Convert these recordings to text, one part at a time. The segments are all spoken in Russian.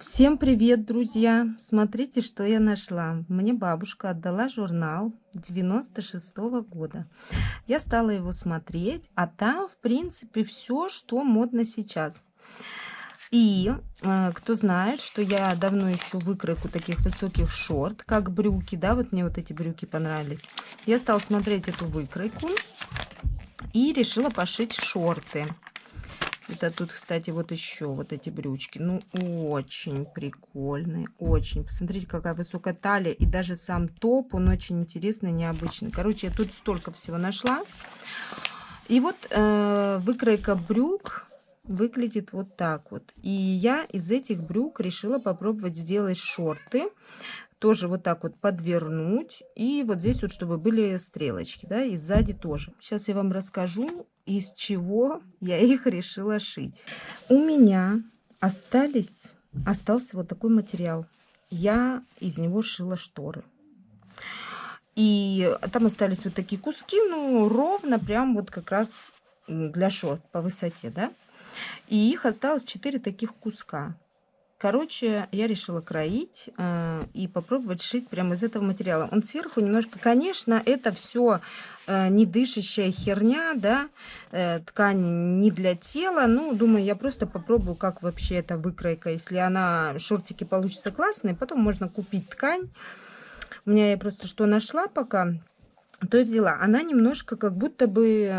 Всем привет, друзья! Смотрите, что я нашла. Мне бабушка отдала журнал 96 -го года. Я стала его смотреть, а там, в принципе, все, что модно сейчас. И э, кто знает, что я давно ищу выкройку таких высоких шорт, как брюки, да, вот мне вот эти брюки понравились. Я стала смотреть эту выкройку и решила пошить шорты. Это тут, кстати, вот еще вот эти брючки. Ну, очень прикольные, очень. Посмотрите, какая высокая талия. И даже сам топ, он очень интересный, необычный. Короче, я тут столько всего нашла. И вот э, выкройка брюк выглядит вот так вот. И я из этих брюк решила попробовать сделать шорты. Тоже вот так вот подвернуть. И вот здесь вот, чтобы были стрелочки, да, и сзади тоже. Сейчас я вам расскажу из чего я их решила шить. У меня остались, остался вот такой материал. Я из него шила шторы. И там остались вот такие куски, ну, ровно прям вот как раз для шорт по высоте, да. И их осталось 4 таких куска. Короче, я решила кроить э, и попробовать шить прямо из этого материала. Он сверху немножко, конечно, это все э, не дышащая херня, да, э, ткань не для тела. Ну, думаю, я просто попробую, как вообще эта выкройка. Если она, шортики получится классные, потом можно купить ткань. У меня я просто что нашла пока то и взяла. Она немножко как будто бы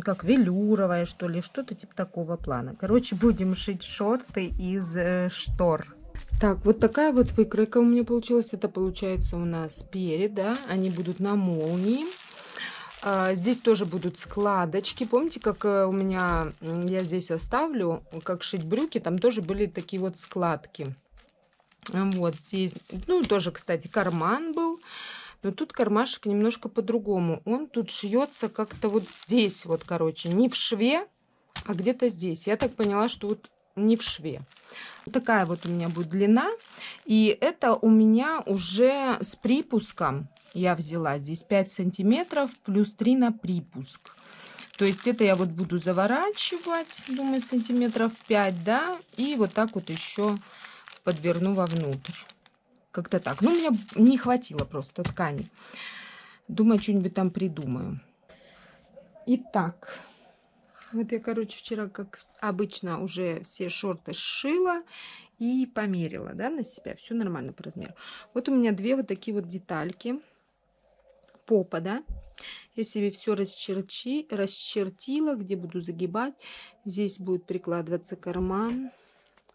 как велюровая, что ли, что-то типа такого плана. Короче, будем шить шорты из э, штор. Так, вот такая вот выкройка у меня получилась. Это получается у нас перед, да, они будут на молнии. А, здесь тоже будут складочки. Помните, как э, у меня, я здесь оставлю, как шить брюки, там тоже были такие вот складки. Вот здесь, ну, тоже, кстати, карман был. Но тут кармашек немножко по-другому. Он тут шьется как-то вот здесь, вот, короче, не в шве, а где-то здесь. Я так поняла, что вот не в шве. Такая вот у меня будет длина. И это у меня уже с припуском я взяла. Здесь 5 сантиметров плюс 3 на припуск. То есть это я вот буду заворачивать, думаю, сантиметров 5, да, и вот так вот еще подверну вовнутрь. Как-то так. Ну, меня не хватило просто ткани. Думаю, что-нибудь там придумаю. Итак, вот я, короче, вчера, как обычно, уже все шорты сшила и померила, да, на себя. Все нормально по размеру. Вот у меня две вот такие вот детальки. Попа, да. Я себе все расчерчи, расчертила, где буду загибать. Здесь будет прикладываться карман.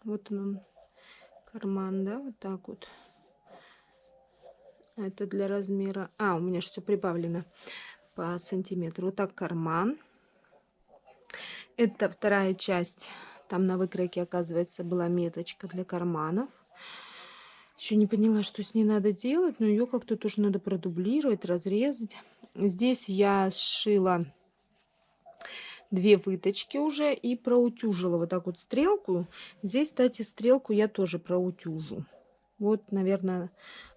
Вот он, карман, да, вот так вот. Это для размера... А, у меня же все прибавлено по сантиметру. Вот так карман. Это вторая часть. Там на выкройке, оказывается, была меточка для карманов. Еще не поняла, что с ней надо делать, но ее как-то тоже надо продублировать, разрезать. Здесь я сшила две выточки уже и проутюжила вот так вот стрелку. Здесь, кстати, стрелку я тоже проутюжу. Вот, наверное,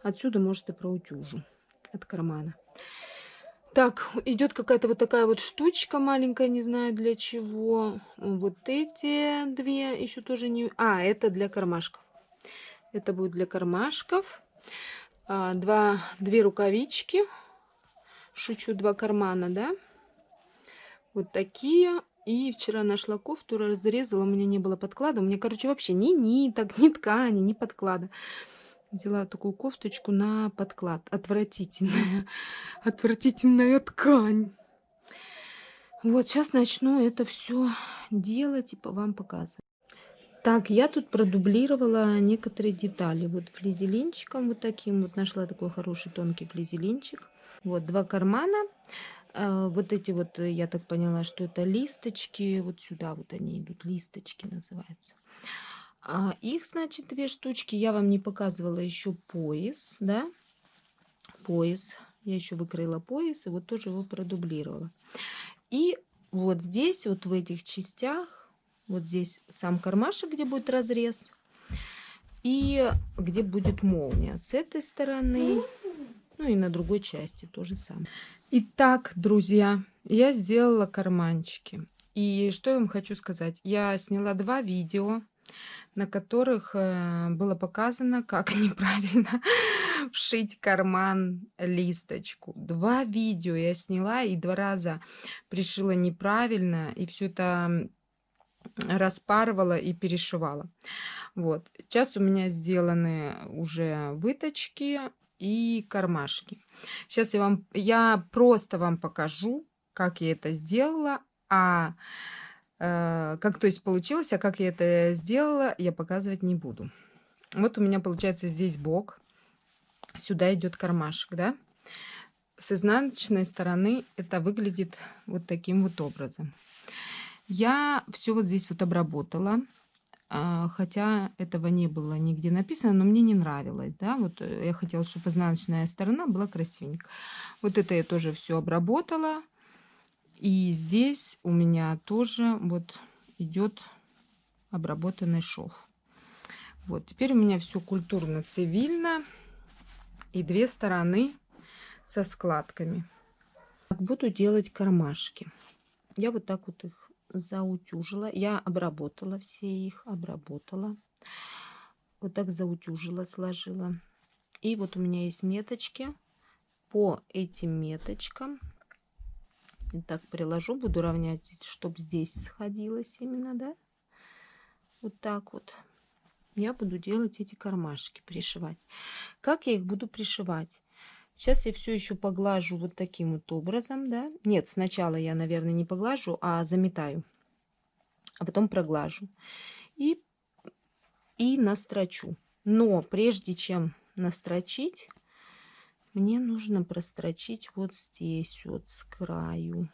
отсюда, может, и проутюжу от кармана. Так, идет какая-то вот такая вот штучка маленькая, не знаю для чего. Вот эти две еще тоже не... А, это для кармашков. Это будет для кармашков. А, два, две рукавички. Шучу, два кармана, да? Вот такие. И вчера нашла кофту, разрезала, у меня не было подклада. У меня, короче, вообще ни ниток, ни ткани, ни подклада. Взяла такую кофточку на подклад. Отвратительная, отвратительная ткань. Вот, сейчас начну это все делать и вам показывать. Так, я тут продублировала некоторые детали. Вот флизелинчиком вот таким вот нашла такой хороший тонкий флизелинчик. Вот два кармана. А, вот эти вот, я так поняла, что это листочки. Вот сюда вот они идут, листочки называются. А их, значит, две штучки. Я вам не показывала еще пояс, да, пояс. Я еще выкроила пояс и вот тоже его продублировала. И вот здесь, вот в этих частях, вот здесь сам кармашек, где будет разрез, и где будет молния. С этой стороны, ну и на другой части то же самое. Итак, друзья, я сделала карманчики. И что я вам хочу сказать? Я сняла два видео на которых э, было показано, как неправильно вшить карман листочку. Два видео я сняла и два раза пришила неправильно, и все это распарывала и перешивала. Вот. Сейчас у меня сделаны уже выточки и кармашки. Сейчас я вам, я просто вам покажу, как я это сделала, а э, как то есть получилось, а как я это сделала, я показывать не буду. Вот у меня получается здесь бок, сюда идет кармашек, да? С изнаночной стороны это выглядит вот таким вот образом. Я все вот здесь вот обработала. А, хотя этого не было нигде написано, но мне не нравилось, да, вот э, я хотела, чтобы изнаночная сторона была красивенькая. Вот это я тоже все обработала, и здесь у меня тоже вот идет обработанный шов. Вот, теперь у меня все культурно-цивильно, и две стороны со складками. Буду делать кармашки. Я вот так вот их заутюжила. Я обработала все их, обработала. Вот так заутюжила, сложила. И вот у меня есть меточки. По этим меточкам так приложу, буду равнять, чтобы здесь сходилось именно, да? Вот так вот. Я буду делать эти кармашки, пришивать. Как я их буду пришивать? Сейчас я все еще поглажу вот таким вот образом, да. Нет, сначала я, наверное, не поглажу, а заметаю. А потом проглажу. И, и настрочу. Но прежде чем настрочить, мне нужно прострочить вот здесь, вот с краю.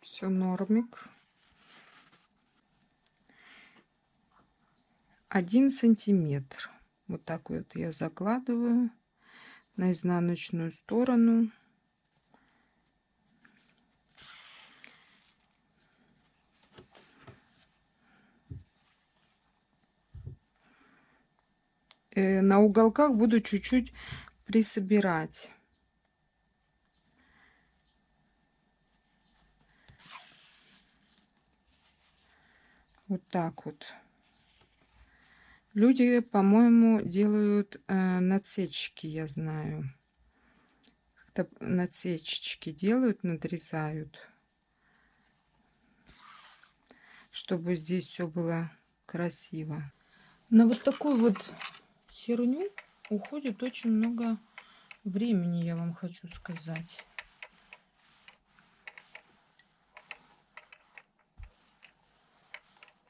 Все нормик. Один сантиметр. Вот так вот я закладываю на изнаночную сторону. Э, на уголках буду чуть-чуть присобирать. Вот так вот. Люди, по-моему, делают э, надсечки, я знаю. Как-то надсечечки делают, надрезают. Чтобы здесь все было красиво. На вот такую вот херню уходит очень много времени, я вам хочу сказать.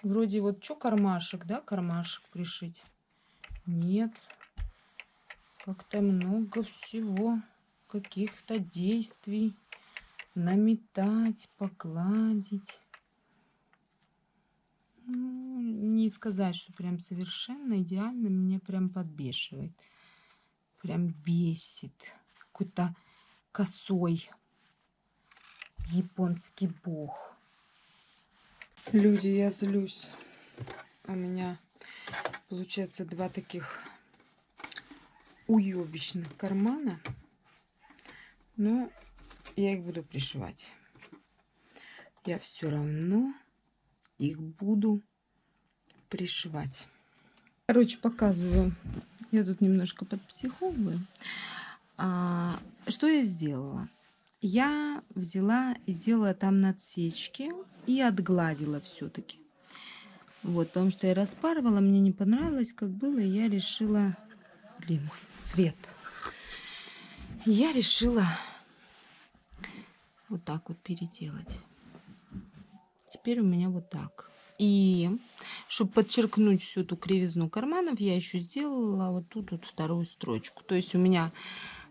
Вроде вот что кармашек, да, кармашек пришить? Нет. Как-то много всего, каких-то действий. Наметать, покладить. Ну, не сказать, что прям совершенно идеально, меня прям подбешивает. Прям бесит. Какой-то косой японский бог. Люди, я злюсь. У меня получается два таких уебищных кармана. Но я их буду пришивать. Я все равно их буду пришивать. Короче, показываю. Я тут немножко подпсиховываю. А, что я сделала? Я взяла и сделала там надсечки и отгладила все-таки. Вот, потому что я распарывала, мне не понравилось, как было, и я решила... Блин, свет. Я решила вот так вот переделать. Теперь у меня вот так. И чтобы подчеркнуть всю эту кривизну карманов, я еще сделала вот тут вот вторую строчку. То есть у меня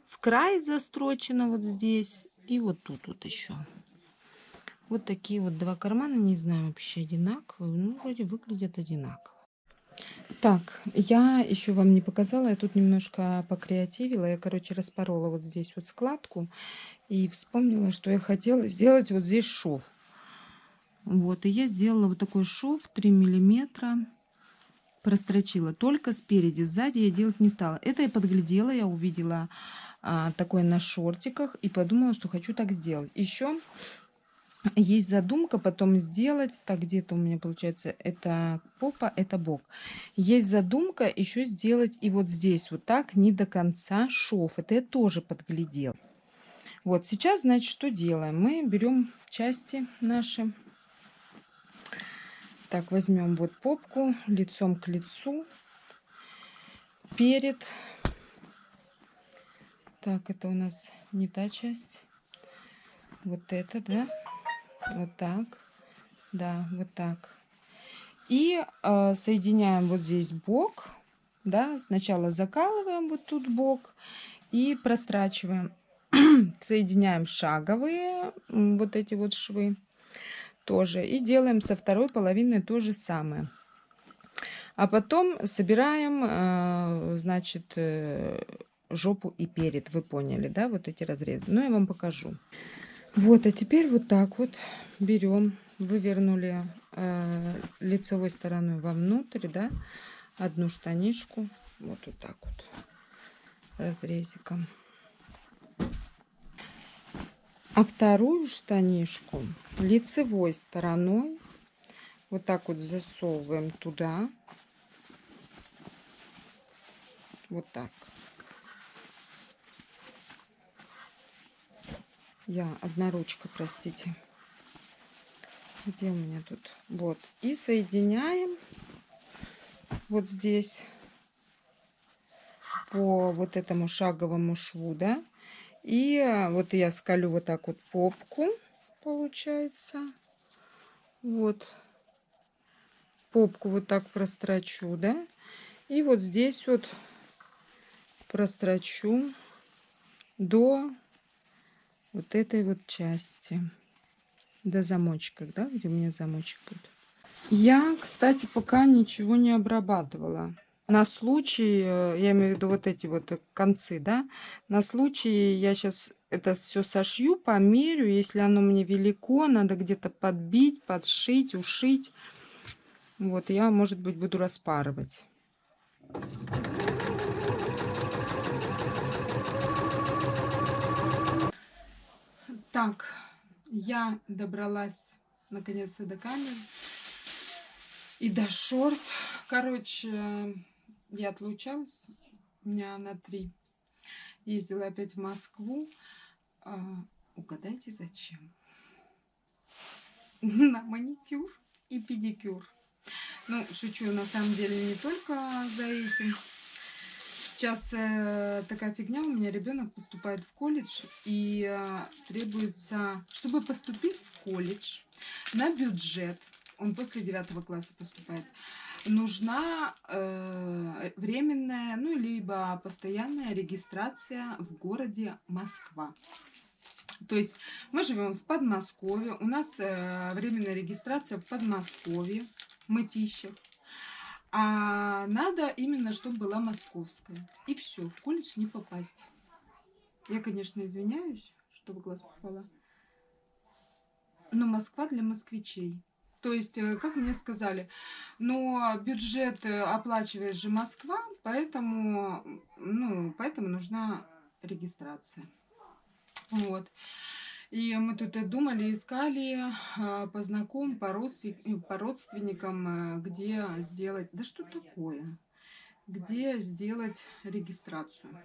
в край застрочено вот здесь и вот тут вот еще. Вот такие вот два кармана, не знаю, вообще одинаковые. Ну, вроде выглядят одинаково. Так, я еще вам не показала, я тут немножко покреативила. Я, короче, распорола вот здесь вот складку и вспомнила, что я хотела сделать вот здесь шов. Вот, и я сделала вот такой шов 3 миллиметра прострочила. Только спереди, сзади я делать не стала. Это я подглядела, я увидела а, такое на шортиках и подумала, что хочу так сделать. Еще есть задумка потом сделать, так где-то у меня получается, это попа, это бок. Есть задумка еще сделать и вот здесь вот так, не до конца шов. Это я тоже подглядел. Вот, сейчас, значит, что делаем? Мы берем части наши. Так, возьмем вот попку лицом к лицу. Перед. Так, это у нас не та часть. Вот это, да? Вот так. Да, вот так. И э, соединяем вот здесь бок. Да, сначала закалываем вот тут бок и прострачиваем. Соединяем шаговые вот эти вот швы тоже. И делаем со второй половины то же самое. А потом собираем, э, значит, э, жопу и перед. Вы поняли, да, вот эти разрезы. Ну, я вам покажу. Вот, а теперь вот так вот берем, вывернули э, лицевой стороной вовнутрь, да, одну штанишку, вот, вот так вот, разрезиком. А вторую штанишку лицевой стороной вот так вот засовываем туда. Вот так. Я одна ручка, простите. Где у меня тут? Вот. И соединяем вот здесь по вот этому шаговому шву, да. И вот я скалю вот так вот попку, получается. Вот. Попку вот так прострочу, да. И вот здесь вот прострочу до вот этой вот части до замочка, да, где у меня замочек будет. Я, кстати, пока ничего не обрабатывала. На случай, э, я имею в виду вот эти вот концы, да, на случай я сейчас это все сошью, померю, если оно мне велико, надо где-то подбить, подшить, ушить. Вот, я, может быть, буду распарывать. Так, я добралась наконец-то до камеры и до шорт. Короче, я отлучалась дня на три. Ездила опять в Москву. А, угадайте, зачем? На маникюр и педикюр. Ну, шучу, на самом деле, не только за этим. Сейчас э, такая фигня, у меня ребенок поступает в колледж, и э, требуется, чтобы поступить в колледж на бюджет, он после девятого класса поступает, нужна э, временная, ну, либо постоянная регистрация в городе Москва. То есть мы живем в Подмосковье, у нас э, временная регистрация в Подмосковье, Мытищах. А надо именно, чтобы была московская. И все, в колледж не попасть. Я, конечно, извиняюсь, что в глаз попала. Но Москва для москвичей. То есть, э, как мне сказали, но бюджет э, оплачивает же Москва, поэтому, ну, поэтому нужна регистрация. Вот. И мы тут думали, искали а, по знакомым, по, по родственникам, э, где сделать... Да что такое? Где сделать регистрацию.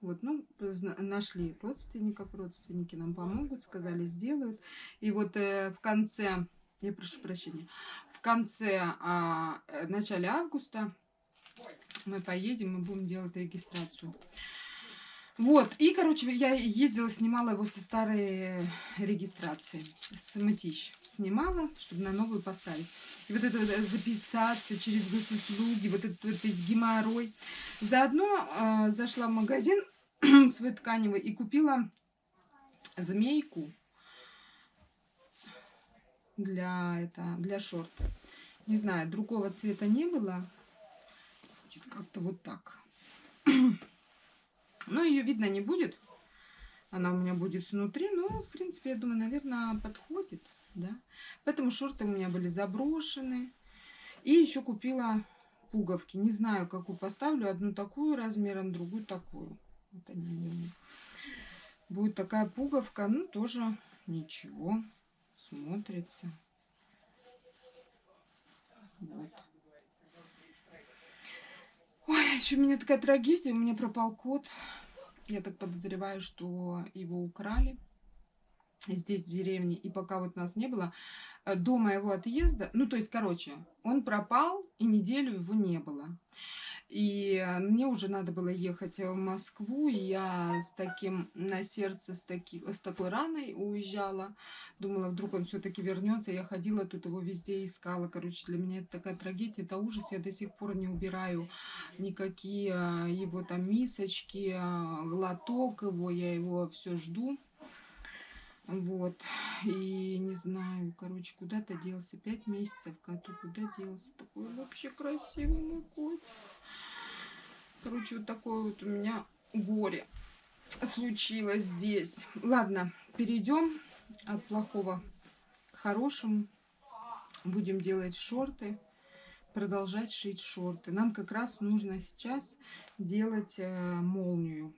Вот, ну, нашли родственников, родственники нам помогут, сказали, сделают. И вот э, в конце, я прошу прощения, в конце, а, э, начале августа мы поедем и будем делать регистрацию. Вот, и, короче, я ездила, снимала его со старой регистрации, с мытищ. Снимала, чтобы на новую поставить. И вот это вот э, записаться через госуслуги, вот этот вот весь геморрой. Заодно э, зашла в магазин свой тканевый и купила змейку для, это, для шорт. Не знаю, другого цвета не было. Как-то вот так. Но ее видно не будет. Она у меня будет снутри. Ну, в принципе, я думаю, наверное, подходит. Да? Поэтому шорты у меня были заброшены. И еще купила пуговки. Не знаю, какую поставлю. Одну такую размером, другую такую. Вот они, они у меня. Будет такая пуговка. Ну, тоже ничего. Смотрится. Вот. Ой, еще у меня такая трагедия. У меня пропал кот. Я так подозреваю, что его украли здесь, в деревне. И пока вот нас не было, э, до моего отъезда, ну, то есть, короче, он пропал, и неделю его не было. И мне уже надо было ехать в Москву, и я с таким на сердце, с, таки, с такой раной уезжала. Думала, вдруг он все-таки вернется. Я ходила тут его везде искала. Короче, для меня это такая трагедия, это ужас. Я до сих пор не убираю никакие а, его там мисочки, глоток его. Я его все жду. Вот. И не знаю, короче, куда-то делся. Пять месяцев коту куда делся. Такой вообще красивый мой котик. Короче, вот такое вот у меня горе случилось здесь. Ладно, перейдем от плохого к хорошему. Будем делать шорты, продолжать шить шорты. Нам как раз нужно сейчас делать э, молнию.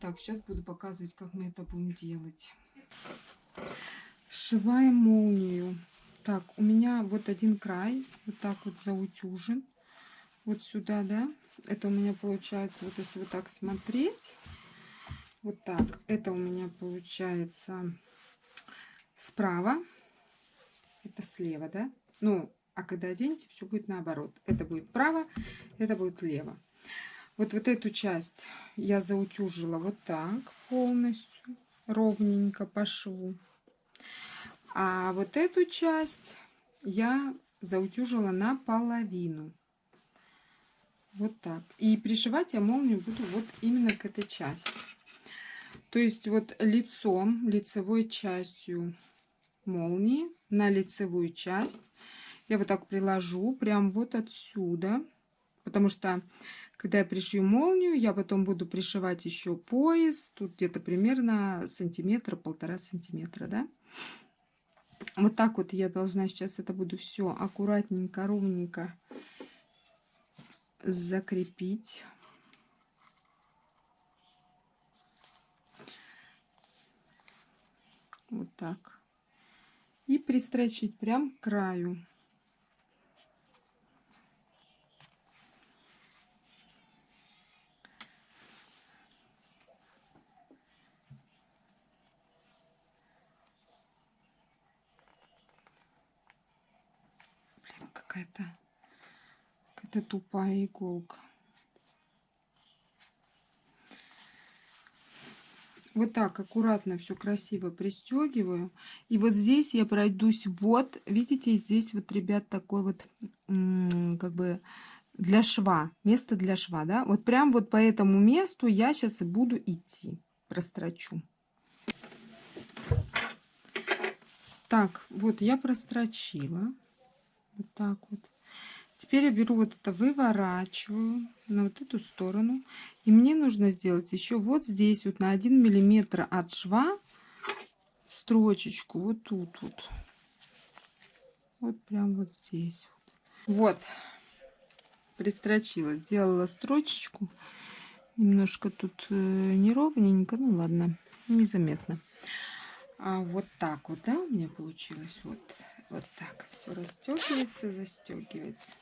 Так, сейчас буду показывать, как мы это будем делать. Сшиваем молнию. Так, у меня вот один край, вот так вот заутюжен. Вот сюда, да. Это у меня получается, вот если вот так смотреть, вот так. Это у меня получается справа, это слева, да. Ну, а когда оденете, все будет наоборот. Это будет право, это будет лево. Вот, вот эту часть я заутюжила вот так полностью, ровненько по шву. А вот эту часть я заутюжила наполовину. Вот так. И пришивать я молнию буду вот именно к этой части. То есть вот лицом, лицевой частью молнии на лицевую часть я вот так приложу прям вот отсюда. Потому что когда я пришью молнию, я потом буду пришивать еще пояс. Тут где-то примерно сантиметр, полтора сантиметра, да. Вот так вот я должна сейчас это буду все аккуратненько, ровненько закрепить. Вот так. И пристрочить прям к краю. какая-то какая-то тупая иголка. Вот так аккуратно все красиво пристегиваю. И вот здесь я пройдусь вот, видите, здесь вот, ребят, такой вот, как бы, для шва, место для шва, да. Вот прям вот по этому месту я сейчас и буду идти, прострочу. Так, вот я прострочила. Вот так вот. Теперь я беру вот это, выворачиваю на вот эту сторону. И мне нужно сделать еще вот здесь, вот на 1 миллиметр от шва, строчечку вот тут вот. Вот прям вот здесь. Вот, пристрочила, сделала строчечку. Немножко тут э, неровненько, ну ладно, незаметно. А вот так вот, да, у меня получилось. Вот вот так все расстегивается, застегивается.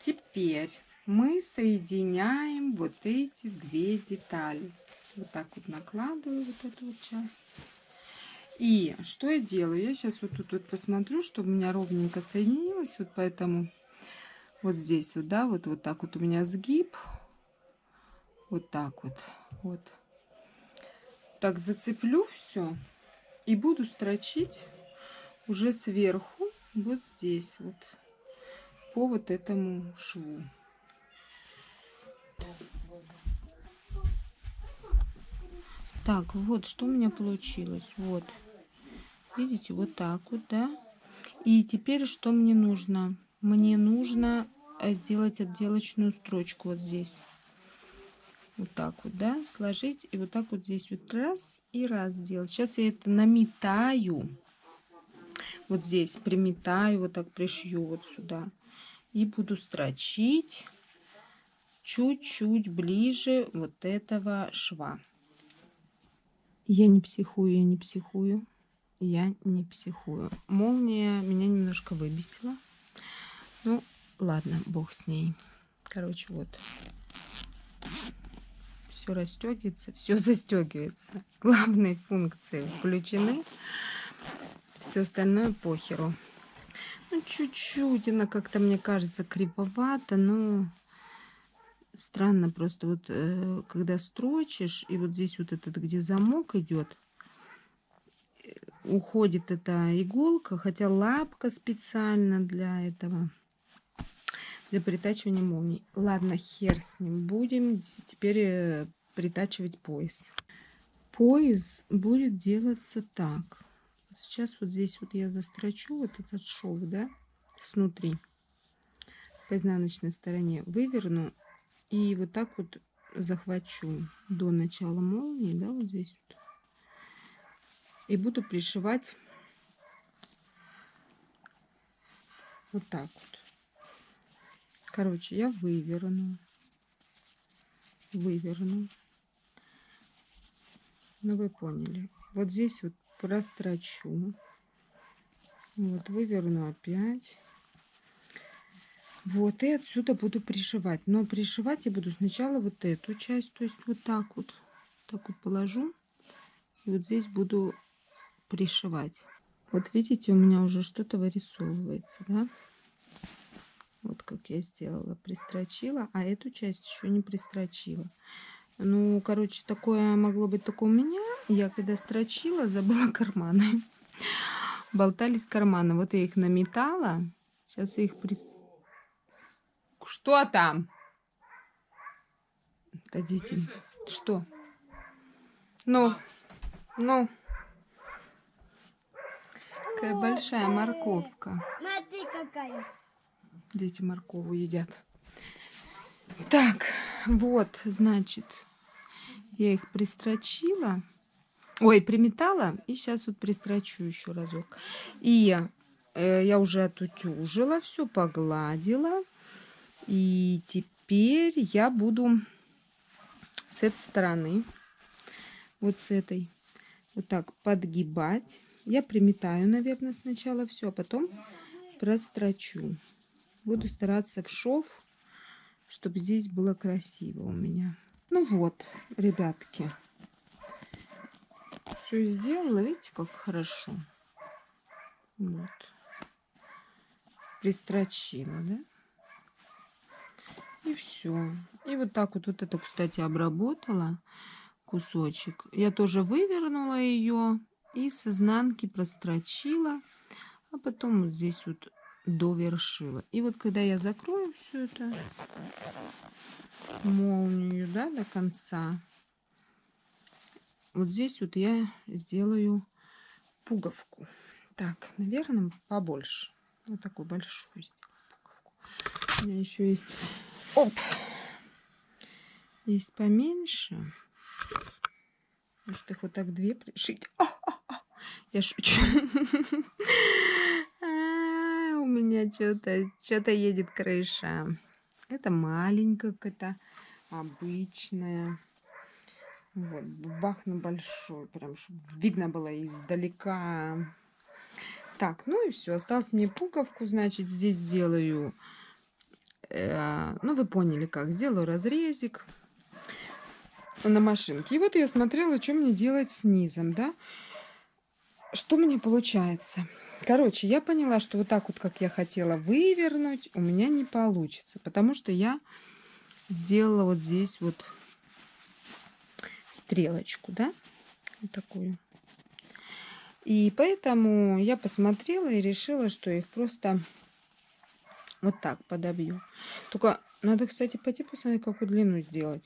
Теперь мы соединяем вот эти две детали. Вот так вот накладываю вот эту вот часть. И что я делаю? Я сейчас вот тут вот посмотрю, чтобы у меня ровненько соединилось. Вот поэтому вот здесь вот, да, вот, вот так вот у меня сгиб. Вот так вот. Вот. Так зацеплю все и буду строчить уже сверху, вот здесь вот, по вот этому шву. Так, вот что у меня получилось. Вот. Видите, вот так вот, да? И теперь что мне нужно? Мне нужно э, сделать отделочную строчку вот здесь. Вот так вот, да? Сложить и вот так вот здесь вот раз и раз сделать. Сейчас я это наметаю вот здесь приметаю, вот так пришью вот сюда. И буду строчить чуть-чуть ближе вот этого шва. Я не психую, я не психую. Я не психую. Молния меня немножко выбесила. Ну, ладно, бог с ней. Короче, вот. Все расстегивается, все застегивается. Главные функции включены. Все остальное похеру. Ну, чуть-чуть она как-то, мне кажется, криповата, но странно просто вот, э, когда строчишь, и вот здесь вот этот, где замок идет, уходит эта иголка, хотя лапка специально для этого, для притачивания молний. Ладно, хер с ним. Будем теперь э, притачивать пояс. Пояс будет делаться так. Сейчас вот здесь вот я застрочу вот этот шов, да, снутри по изнаночной стороне выверну и вот так вот захвачу до начала молнии, да, вот здесь вот. И буду пришивать вот так вот. Короче, я выверну, выверну. Ну, вы поняли. Вот здесь вот прострочу. Вот, выверну опять. Вот, и отсюда буду пришивать. Но пришивать я буду сначала вот эту часть, то есть вот так вот. Так вот положу. И вот здесь буду пришивать. Вот видите, у меня уже что-то вырисовывается, да? Вот как я сделала. Пристрочила, а эту часть еще не пристрочила. Ну, короче, такое могло быть только у меня. Я когда строчила, забыла карманы. Болтались карманы. Вот я их наметала. Сейчас я их пристрочила что там? Дадите. Что? Ну, ну. Какая большая морковка. Смотри, какая. Дети моркову едят. Так, вот, значит, я их пристрочила. Ой, приметала. И сейчас вот пристрочу еще разок. И э, я уже отутюжила, все погладила. И теперь я буду с этой стороны, вот с этой, вот так подгибать. Я приметаю, наверное, сначала все, а потом прострочу. Буду стараться в шов, чтобы здесь было красиво у меня. Ну вот, ребятки, все сделала. Видите, как хорошо. Вот. Пристрочила, да? И все. И вот так вот, вот это, кстати, обработала кусочек. Я тоже вывернула ее и с изнанки прострочила, а потом вот здесь вот довершила. И вот когда я закрою все это молнию, да, до конца, вот здесь вот я сделаю пуговку. Так, наверное, побольше. Вот такую большую пуговку. У меня еще есть Оп. Есть поменьше. Может, их вот так две пришить? А, а, а. Я шучу. У меня что-то что-то едет крыша. Это маленькая какая-то, обычная. Вот, бахну большой, прям, чтобы видно было издалека. Так, ну и все. Осталось мне пуговку, значит, здесь делаю Э, ну, вы поняли как. Сделаю разрезик на машинке. И вот я смотрела, что мне делать с низом, да. Что мне получается? Короче, я поняла, что вот так вот, как я хотела вывернуть, у меня не получится. Потому что я сделала вот здесь вот стрелочку, да. Вот такую. И поэтому я посмотрела и решила, что их просто вот так подобью. Только надо, кстати, пойти посмотреть, какую длину сделать.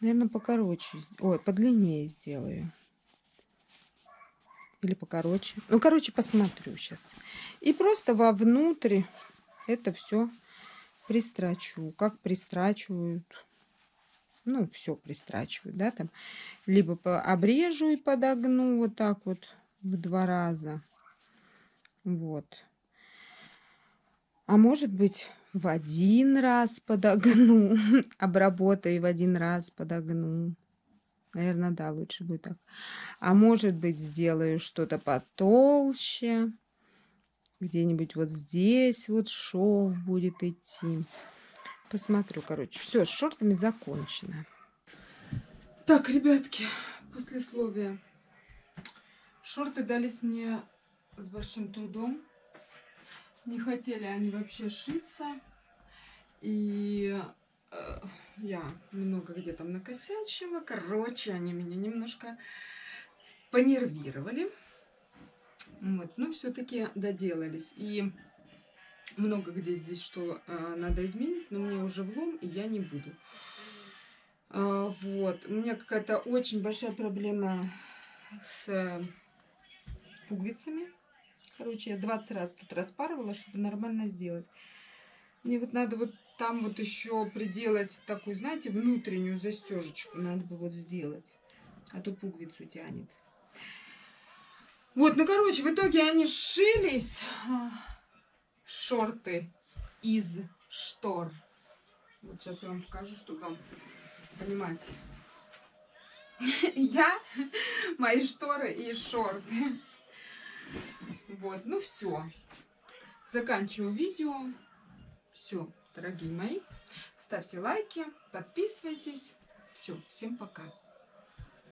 Наверное, покороче. Ой, подлиннее сделаю. Или покороче. Ну, короче, посмотрю сейчас. И просто вовнутрь это все пристрачу. Как пристрачивают. Ну, все пристрачивают, да, там. Либо обрежу и подогну вот так вот в два раза. Вот. А может быть, в один раз подогну, обработаю в один раз подогну. Наверное, да, лучше будет так. А может быть, сделаю что-то потолще. Где-нибудь вот здесь вот шов будет идти. Посмотрю, короче. Все, с шортами закончено. Так, ребятки, послесловие. Шорты дались мне с большим трудом. Не хотели они вообще шиться. И э, я много где там накосячила. Короче, они меня немножко понервировали. Вот, но все-таки доделались. И много где здесь что э, надо изменить, но мне уже влом, и я не буду. Э, вот, у меня какая-то очень большая проблема с пуговицами. Короче, я 20 раз тут распарывала, чтобы нормально сделать. Мне вот надо вот там вот еще приделать такую, знаете, внутреннюю застежечку. Надо бы вот сделать. А то пуговицу тянет. Вот, ну, короче, в итоге они сшились. Шорты из штор. Вот сейчас я вам покажу, чтобы вам понимать. Я, мои шторы и шорты. Вот, ну все. Заканчиваю видео. Все, дорогие мои. Ставьте лайки, подписывайтесь. Все, всем пока.